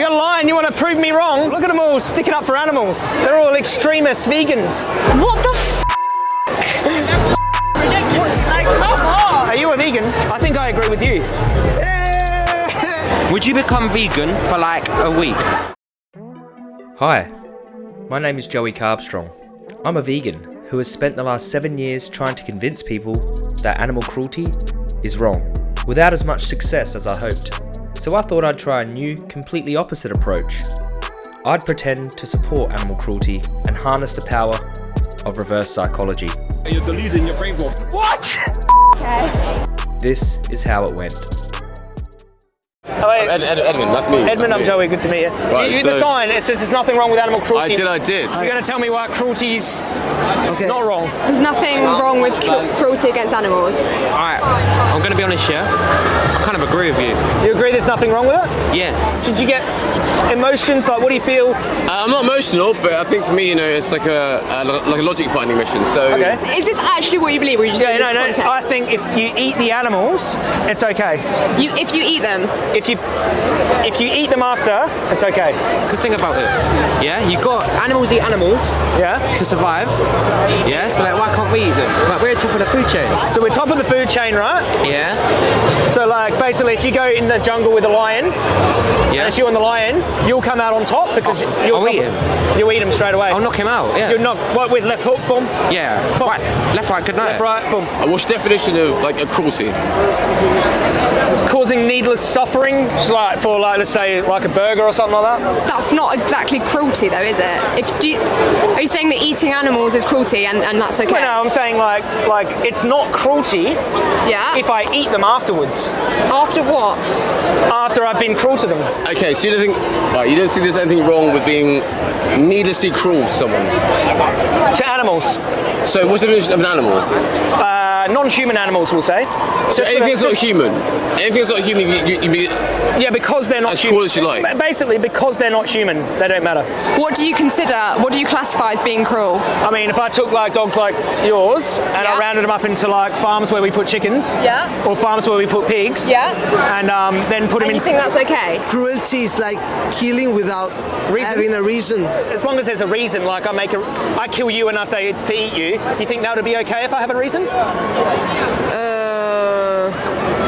You got a line, you want to prove me wrong? Look at them all sticking up for animals. They're all extremist vegans. What the f? Are you a vegan? I think I agree with you. Would you become vegan for like a week? Hi, my name is Joey Carbstrong. I'm a vegan who has spent the last seven years trying to convince people that animal cruelty is wrong, without as much success as I hoped. So I thought I'd try a new, completely opposite approach. I'd pretend to support animal cruelty and harness the power of reverse psychology. You're deluding your brain for What? This is how it went. Hello. Ed, Ed, Edmund, that's me. Edmund, I'm me. Joey. Good to meet you. Right, you, you the sign. It says there's nothing wrong with animal cruelty. I did, I did. You're going to tell me why cruelty's not wrong. There's nothing wrong with cruelty against animals. Alright, I'm gonna be honest here. I kind of agree with you. You agree there's nothing wrong with it? Yeah. Did you get emotions? Like, what do you feel? Uh, I'm not emotional, but I think for me, you know, it's like a, a like a logic finding mission. So Okay. Is this actually what you believe, or you just Yeah, no, no. context? I think if you eat the animals, it's okay. You, if you eat them, If you if you eat them after, it's okay. Because think about it. Yeah, you got animals eat animals Yeah. to survive. Yeah, so like why can't we eat them? Like we're top of the food chain. So we're top of the food chain, right? Yeah. So like basically, if you go in the jungle with a lion, Yeah. and it's you and the lion, you'll come out on top because oh, you'll I'll eat him. You'll eat him straight away. I'll knock him out. Yeah. You're not what with left hook, boom, Yeah. Boom. Right. Left, right. Good night. left, right, boom, what's definition of like a cruelty? causing needless suffering, so like for like let's say like a burger or something like that. that's not exactly cruelty, though, is it? If do you, are you saying that eating animals is cruelty, and, and that's okay? Well, no, I'm saying like like it's not cruelty Yeah. if I eat them afterwards, After what? after I've been cruel to them. Okay, so you don't think, right, you don't see there's anything wrong with being needlessly cruel to someone. To animals, So what's the definition of an animal? uh, non-human animals, we'll say. So Just for anything that's not human, anything that's not human, you, you, you be, Yeah, because they're not As human. cruel as you like. Basically, because they're not human, they don't matter. What do you consider? What do you classify as being cruel? I mean, if I took like dogs like yours and I rounded them up into like farms where we put chickens, Yeah. or farms where we put pigs, Yeah. and um, then put them And in. you think that's okay? Cruelty is like killing without Reason? having a reason. as long as there's a reason, like I make a, I kill you and I say it's to eat you. You think that would be okay if I have a reason? Uh,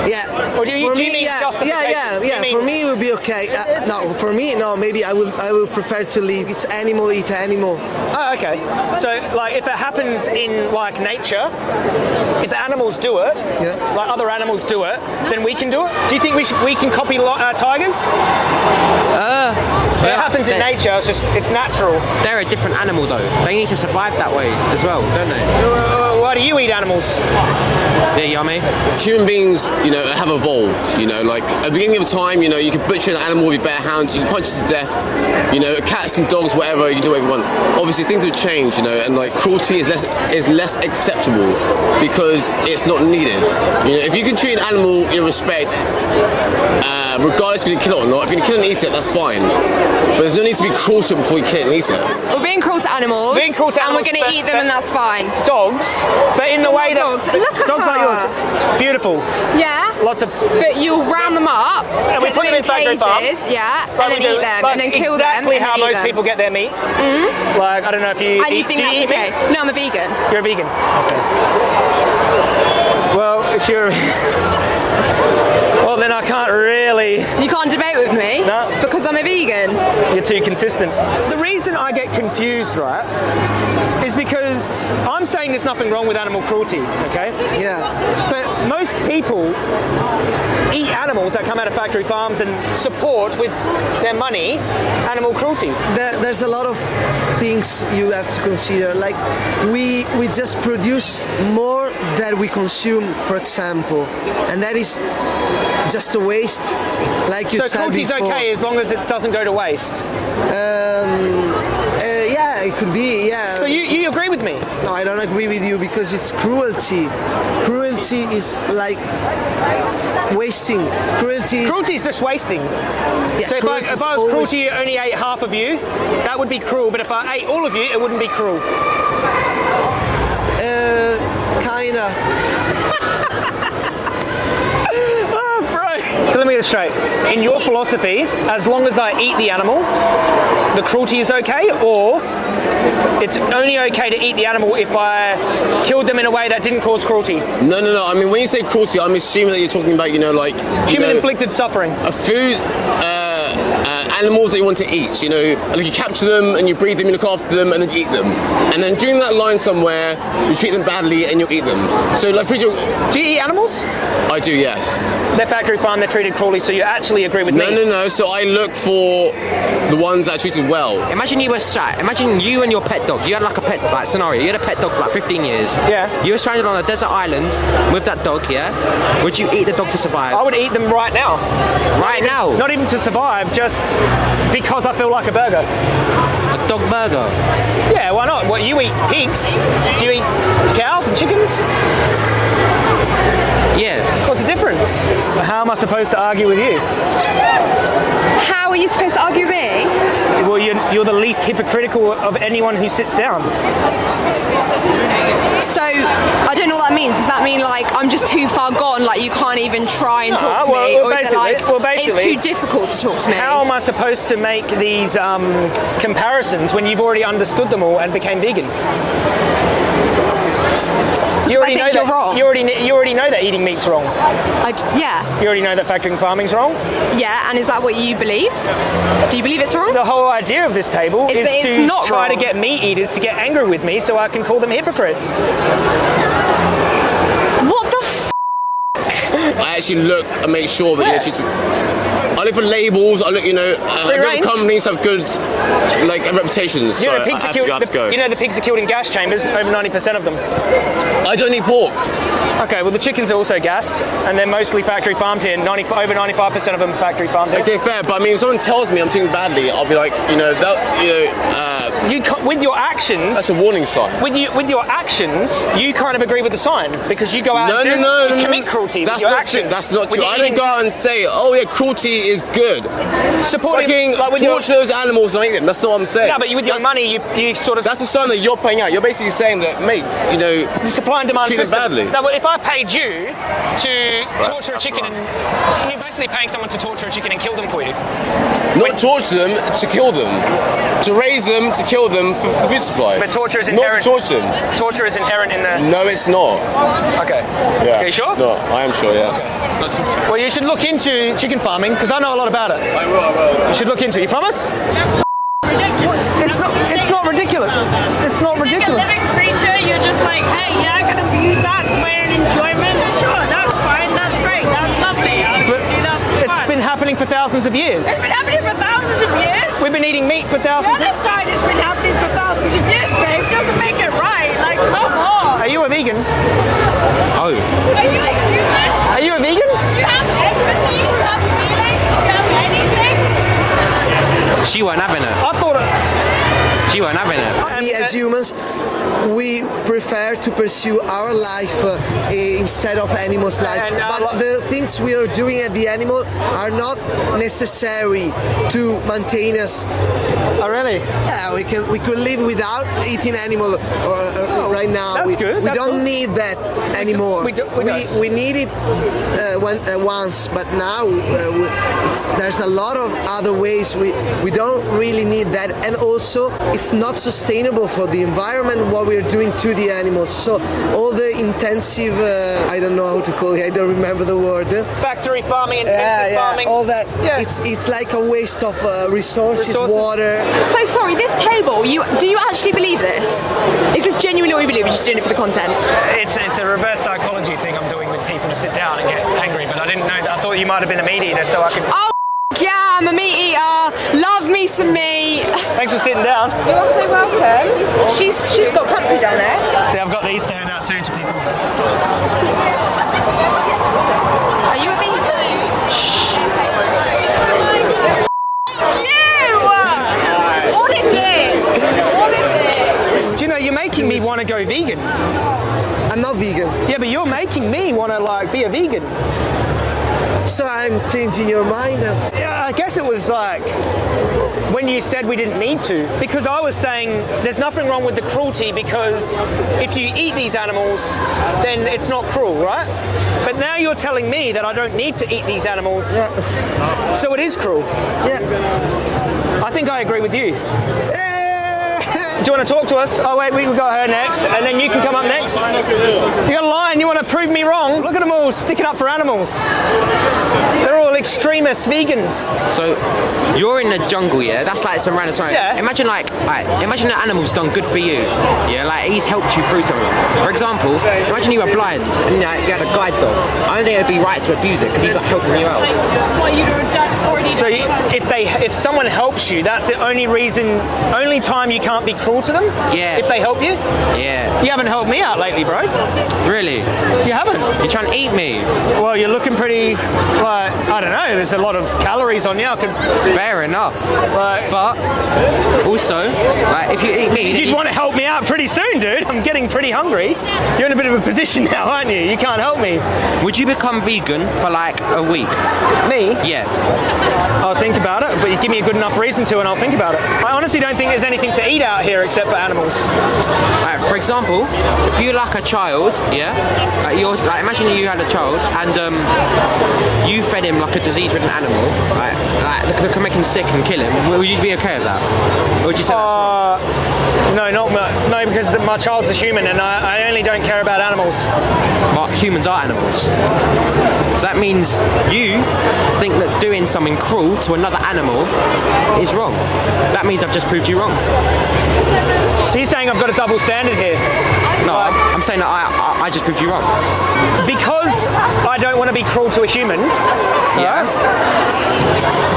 yeah. Or do you- for do you me, mean yeah, yeah, yeah, yeah. mean- For me, it would be okay. Uh, no, for me, no. Maybe I will. I will prefer to leave. It's animal eat animal. Oh, okay. So, like, if it happens in like nature, if the animals do it, Yeah. like other animals do it, then we can do it. Do you think we should, we can copy lo- uh, tigers? Uh, If it happens in nature, it's just it's natural. They're a different animal though. They need to survive that way as well, don't they? Uh, Why do you eat animals? They're yummy. human beings, you know, have evolved. You know, like at the beginning of time, you know, you could butcher an animal with your bare hands, you can punch it to death. You know, cats and dogs, whatever, you can do whatever you want. Obviously, things have changed, you know, and like cruelty is less is less acceptable because it's not needed. You know, if you can treat an animal in respect, uh, regardless if you kill it or not, if you can kill and eat it, that's fine. But there's no need to be cruel to it before you kill it and eat it. We're being cruel to animals. Being cruel to animals. and we're gonna eat them, and that's fine. Dogs, but in the They're way that dogs. Look at dogs like yours, beautiful. Yeah. Lots of But you'll round them up, And we put them in factory cages, farms. yeah, Like and then eat them, like and then kill them, exactly how most them. people get their meat. Mm-hmm. Like I don't know if you And you eat, think do that's you eat okay? meat? No, I'm a vegan. You're a vegan. Okay. Well, if you're well, then I can't really. You can't debate with me No. because I'm a vegan. You're too consistent. The reason I get confused, right, is because I'm saying there's nothing wrong with animal cruelty. Okay. Yeah. But most people eat animals that come out of factory farms and support with their money animal cruelty. There, there's a lot of things you have to consider. Like we we just produce more than we consume, for example, and that is just a waste. Like you So said cruelty's before. okay as long as it doesn't go to waste. Um, uh, yeah, it could be. Yeah. So you, you agree with me? No, I don't agree with you because it's cruelty. Cruelty is like wasting. Cruelty is Cruelty is just wasting. yeah, So if I, cruelty if I was always- cruel to you, only ate half of you, that would be cruel. But if I ate all of you, it wouldn't be cruel. Uh, kinda. So let me get this straight. In your philosophy, as long as I eat the animal, the cruelty is okay, or it's only okay to eat the animal if I killed them in a way that didn't cause cruelty. No, no, no. I mean, when you say cruelty, I'm assuming that you're talking about, you know, like Human know, inflicted suffering. a food, uh, uh, animals that you want to eat. You know, like you capture them and you breed them, you look after them, and then you eat them. And then during that line somewhere, you treat them badly and you eat them. So, like, for example, Do you eat animals? I do, yes. They're factory farm, they're treated cruelly, so you actually agree with No, me. no, no. No. So I look for the ones that are treated well. Imagine you were sat. Imagine you and your pet dog. You had like a pet like scenario. You had a pet dog for like 15 years. Yeah. You were stranded on a desert island with that dog. Yeah. Would you eat the dog to survive? I would eat them right now. right now. Not even to survive, just because I feel like a burger. a dog burger. Yeah, why not? What, you eat pigs? Do you eat cows and chickens? Yeah. What's the difference? How am I supposed to argue with you? How are you supposed to argue with me? Well, you're, you're the least hypocritical of anyone who sits down. So I don't know what that means. Does that mean like I'm just too far gone? Like you can't even try and talk Ah, to well- me, well, or is it basically- like well, it's too difficult to talk to me? How am I supposed to make these um, comparisons when you've already understood them all and became vegan? You think know you're that, wrong. You already, you already know that eating meat's wrong. I, yeah, You already know that factory farming's wrong. yeah. And is that what you believe? Do you believe it's wrong? The whole idea of this table Is is, that it's to not try to get meat eaters to get angry with me so I can call them hypocrites. What the? I actually look and make sure that Yeah. you know, treat- I look for labels. I look, you know, uh, companies have good like reputations. You so know, the I pigs have are killed. I have to go. the- you know, the pigs are killed in gas chambers. Over ninety percent of them. I don't eat pork. Okay, well, the chickens are also gassed, and they're mostly factory farmed here. 90, over ninety-five percent of them are factory farmed here. Okay, fair. But I mean, if someone tells me I'm doing badly, I'll be like, you know, that, you know, uh, You, with your actions, that's a warning sign. with you, with your actions, you kind of agree with the sign because you go out No, and do, no, you no, no. commit cruelty That's your not actions. true. That's not true. your I don't go out and say, oh yeah, cruelty is good. supporting Fucking like with your, torture those animals and eat them. That's not what I'm saying. yeah, but you, with your that's, money, you, you sort of That's the sign that you're playing out. You're basically saying that, mate, you know, supply and demand treat system. badly. No, but if I paid you to torture a chicken, and you're basically paying someone to torture a chicken and kill them for you. not torture them to kill them, to raise them to kill them for, for food supply. But torture is not inherent. to torture them. Torture is inherent in the. No, it's not. Okay. Yeah, Are you sure? It's not. I am sure. Yeah. Well, you should look into chicken farming because I know a lot about it. I will. I will. You should look into it. You promise? It's not. It's not ridiculous. It's not Like a ridiculous. living creature, you're just like, hey, yeah, I can abuse that thousands of years. It's been happening for thousands of years. We've been eating meat for thousands. Of, Genocide has been happening for thousands of years, babe. Doesn't make it right. Like, come on. are you a vegan? Oh. Are you a human? Are you a vegan? Do you have empathy? Do you have feelings? Do you have anything? She weren't having it. I thought. She weren't having it. We as humans, we prefer to pursue our life uh, instead of animals' life. And, uh, but the things we are doing at the animal are not necessary to maintain us. Oh, really? Yeah, we can we could live without eating animal or, uh, right now. Oh, that's we, good, We that's don't good. need that anymore. we do- we we, don't. we need it uh, when, uh, once, but now uh, we, it's, there's a lot of other ways. We we don't really need that, and also it's not sustainable for the environment what we're doing to the animals. So all the intensive, uh, I don't know how to call it. I don't remember the word. Factory farming, intensive Yeah, yeah, farming. all that. Yeah. It's it's like a waste of uh, resources, Resources. water. so sorry. This table. You do you actually believe this? Is this genuinely what you believe? You're just doing it for the content. It's it's a reverse psychology thing I'm doing with people to sit down and get angry, but I didn't know that. I thought you might have been a meat eater, so I could. Oh yeah, I'm a meat eater. Love me some meat. Thanks for sitting down. You're so welcome. She's she's got comfy down there. See, I've got these to hand out too to people. Are you a vegan? You! What it did? What it did? Do you know you're making me want to go vegan? I'm not vegan. Yeah, but you're making me want to like be a vegan. So I'm changing your mind. Yeah, I guess it was like when you said we didn't need to, because I was saying there's nothing wrong with the cruelty because if you eat these animals, then it's not cruel, right? But now you're telling me that I don't need to eat these animals, Yeah. so it is cruel. Yeah. I think I agree with you. Eh, Do you want to talk to us? Oh wait, we got her next, and then you can come up next. You got a line. You want to prove me wrong? Look at them all sticking up for animals. They're all extremist vegans. So you're in the jungle, yeah? That's like some random story. Yeah. Imagine like, like, imagine an animal's done good for you. Yeah, like he's helped you through something. For example, imagine you were blind and you, know, you had a guide dog. I don't think it'd be right to abuse it because he's like helping you out. Well, you were done already. So you- if they, if someone helps you, that's the only reason, only time you can't be cruel to them. Yeah. If they help you, Yeah. you haven't helped me out lately, bro. Really? You haven't. You're trying to eat me? Well, you're looking pretty, like I don't know. There's a lot of calories on you. I could, Fair enough. like, But also, like, if you eat me, You'd want to help me out pretty soon, dude. I'm getting pretty hungry. You're in a bit of a position now, aren't you? You can't help me. would you become vegan for like a week? Me? Yeah. I'll think about it, but you give me a good enough reason to, and I'll think about it. I honestly don't think there's anything to eat out here except for animals. Like, for example, if you like a child, yeah, like you're like imagine you had a child and um, you fed him like a disease-ridden animal, like, like that could make him sick and kill him. Would you be okay with that? Or would you say that's wrong? No, not no, because my child's a human, and I, I only don't care about animals. But humans are animals, so that means you think that doing something cruel to another animal is wrong. That means I've just proved you wrong. So you're saying I've got a double standard here? No, I'm, I'm saying that I, I, I just proved you wrong. Because I don't want to be cruel to a human. Yeah.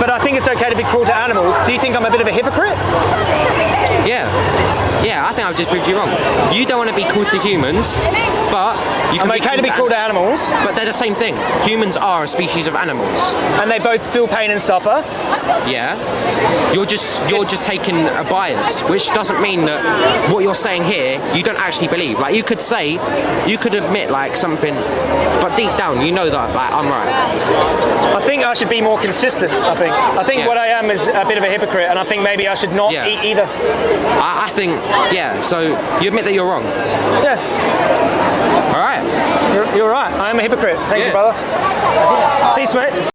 But I think it's okay to be cruel to animals. Do you think I'm a bit of a hypocrite? Yeah. Yeah, I think I've just proved you wrong. You don't want to be cruel to humans, but you can I'm okay to be to animals, But they're the same thing. Humans are a species of animals. and they both feel pain and suffer. Yeah. You're just you're just taking a bias, which doesn't mean that what you're saying here you don't actually believe. Like you could say, you could admit like something, but deep down you know that like I'm right. I think I should be more consistent. I think. I think Yeah. what I am is a bit of a hypocrite, and I think maybe I should not Yeah. eat either. I, I think yeah. So you admit that you're wrong. Yeah, All right. you're, you're right. I am a hypocrite. Thanks, Yeah. brother. Peace, mate.